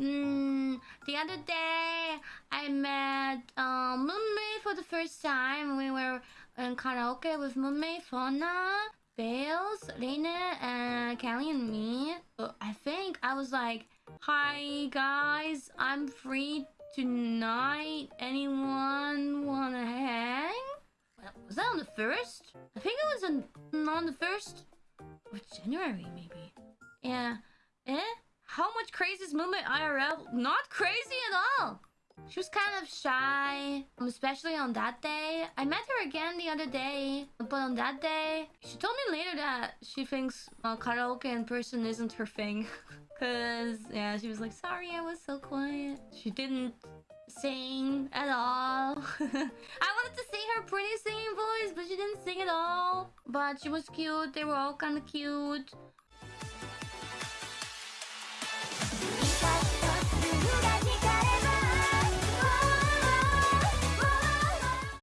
Mm, the other day, I met um, Mumei for the first time. We were in karaoke with Mumei, Fauna, Baelz, Reine, and Kelly and me. Uh, I think I was like, Hi guys, I'm free tonight. Anyone wanna hang? Was that on the first? I think it was on, on the first of January, maybe. Yeah. Eh? Much crazy IRL? Not crazy at all! She was kind of shy, especially on that day. I met her again the other day, but on that day, she told me later that she thinks uh, karaoke in person isn't her thing. Cause, yeah, she was like, sorry, I was so quiet. She didn't sing at all. I wanted to see her pretty singing voice, but she didn't sing at all. But she was cute. They were all kind of cute.